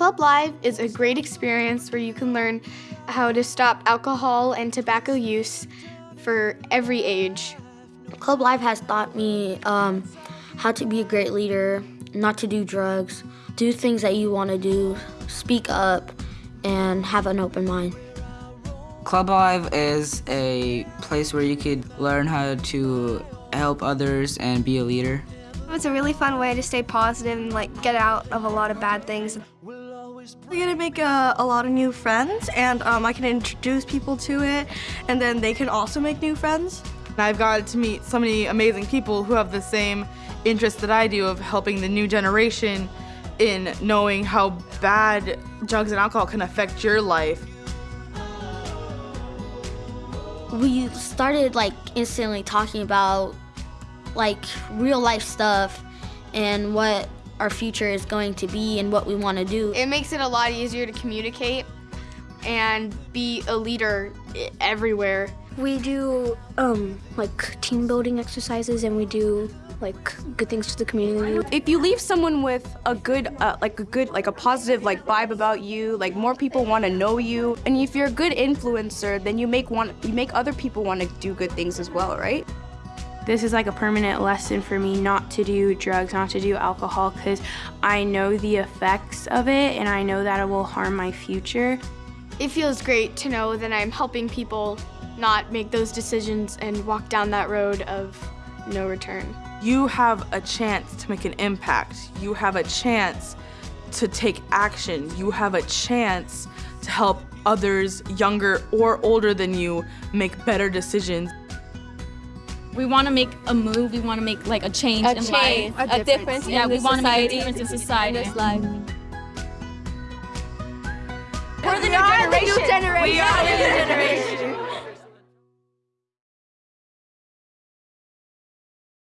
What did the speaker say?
Club Live is a great experience where you can learn how to stop alcohol and tobacco use for every age. Club Live has taught me um, how to be a great leader, not to do drugs, do things that you want to do, speak up, and have an open mind. Club Live is a place where you could learn how to help others and be a leader. It's a really fun way to stay positive and like get out of a lot of bad things. I get to make a, a, lot of new friends and um, I can introduce people to it and then they can also make new friends. I've got to meet so many amazing people who have the same interest that I do of helping the new generation in knowing how bad drugs and alcohol can affect your life. We started like instantly talking about like real life stuff and what our future is going to be and what we want to do. It makes it a lot easier to communicate and be a leader everywhere. We do um, like team building exercises and we do like good things to the community. If you leave someone with a good, uh, like a good, like a positive like vibe about you, like more people want to know you, and if you're a good influencer, then you make want you make other people want to do good things as well, right? This is like a permanent lesson for me not to do drugs, not to do alcohol, because I know the effects of it and I know that it will harm my future. It feels great to know that I'm helping people not make those decisions and walk down that road of no return. You have a chance to make an impact. You have a chance to take action. You have a chance to help others younger or older than you make better decisions. We want to make a move. We want to make like a change a in change, life. A, a difference. Yeah, in we want to make a difference in society. In this life. We're the new generation. We are the new generation. We are the new generation.